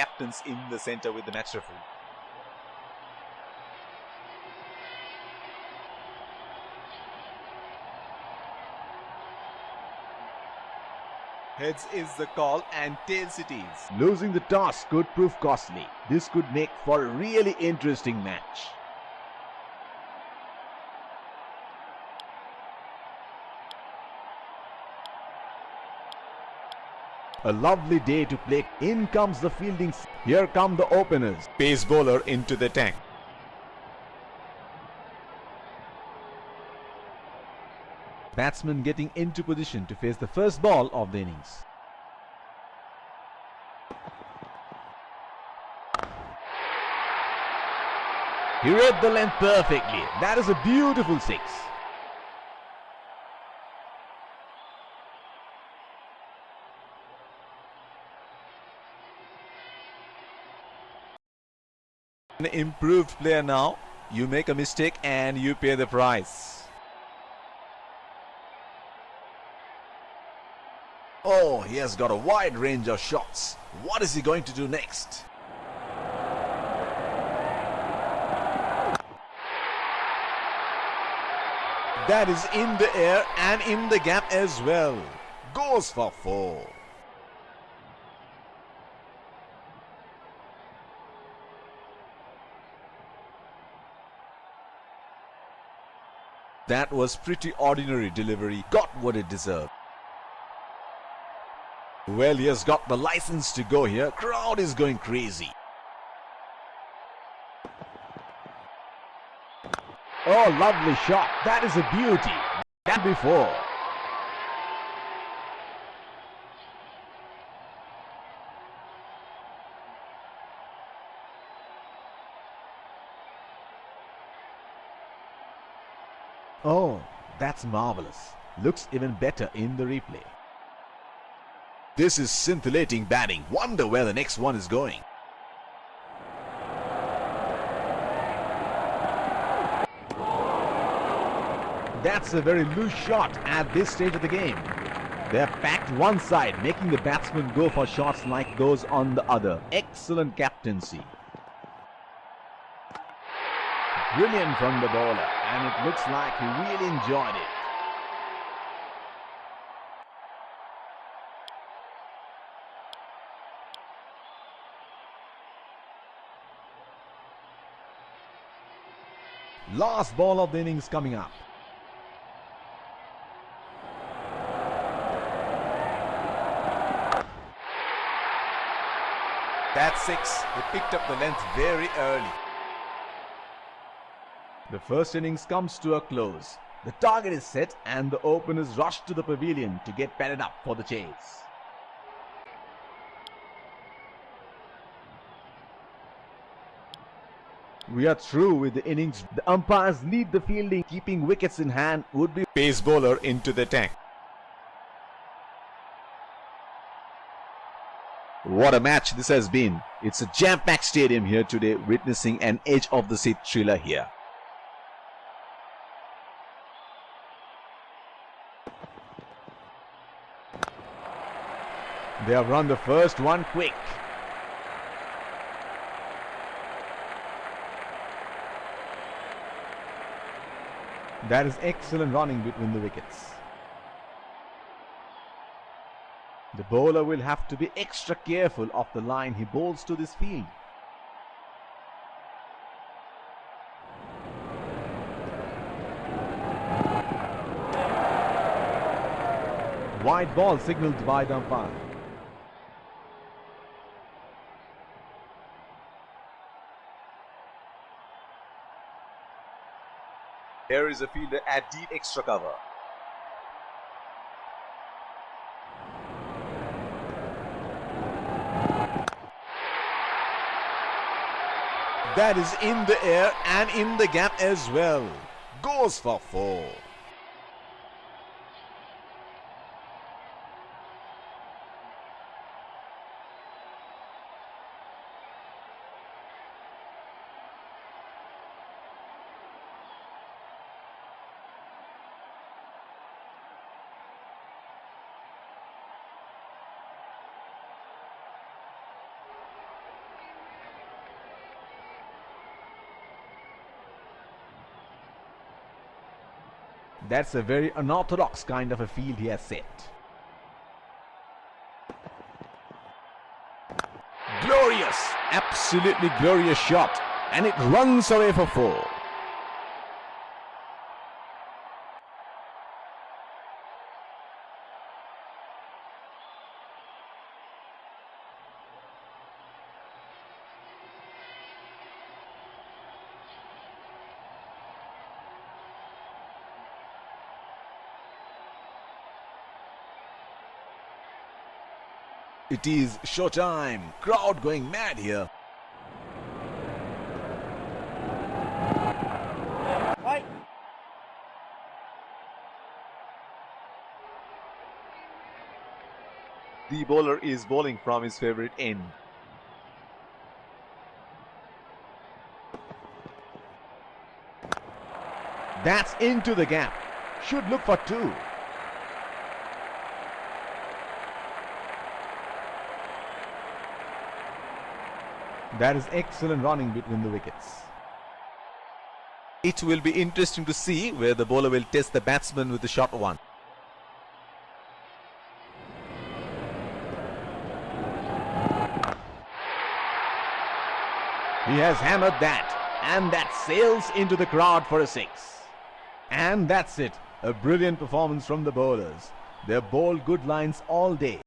captains in the center with the match referee. Heads is the call and tails it is. Losing the toss could prove costly. This could make for a really interesting match. A lovely day to play. In comes the fielding. Here come the openers. Pace bowler into the attack. Batsman getting into position to face the first ball of the innings. He read the length perfectly. That is a beautiful six. An improved player now. You make a mistake and you pay the price. Oh, he has got a wide range of shots. What is he going to do next? That is in the air and in the gap as well. Goes for four. That was pretty ordinary delivery. Got what it deserved. Well, he has got the license to go here. Crowd is going crazy. Oh, lovely shot. That is a beauty. That before. Oh, that's marvelous. Looks even better in the replay. This is scintillating batting. Wonder where the next one is going. That's a very loose shot at this stage of the game. They're packed one side, making the batsman go for shots like those on the other. Excellent captaincy. Brilliant from the bowler, and it looks like he really enjoyed it. Last ball of the innings coming up. That's six. They picked up the length very early. The first innings comes to a close. The target is set and the openers rush to the pavilion to get padded up for the chase. We are through with the innings. The umpires lead the fielding. Keeping wickets in hand would be Pace bowler into the attack. What a match this has been. It's a jam-packed stadium here today witnessing an edge of the seat thriller here. They have run the first one quick. That is excellent running between the wickets. The bowler will have to be extra careful of the line he bowls to this field. Wide ball signaled by the umpire. Here is a fielder at deep extra cover. That is in the air and in the gap as well. Goes for four. That's a very unorthodox kind of a field he has set. Glorious, absolutely glorious shot. And it runs away for four. It is showtime. Crowd going mad here. Right. The bowler is bowling from his favorite end. That's into the gap. Should look for two. That is excellent running between the wickets. It will be interesting to see where the bowler will test the batsman with the short one. He has hammered that. And that sails into the crowd for a six. And that's it. A brilliant performance from the bowlers. They bowled good lines all day.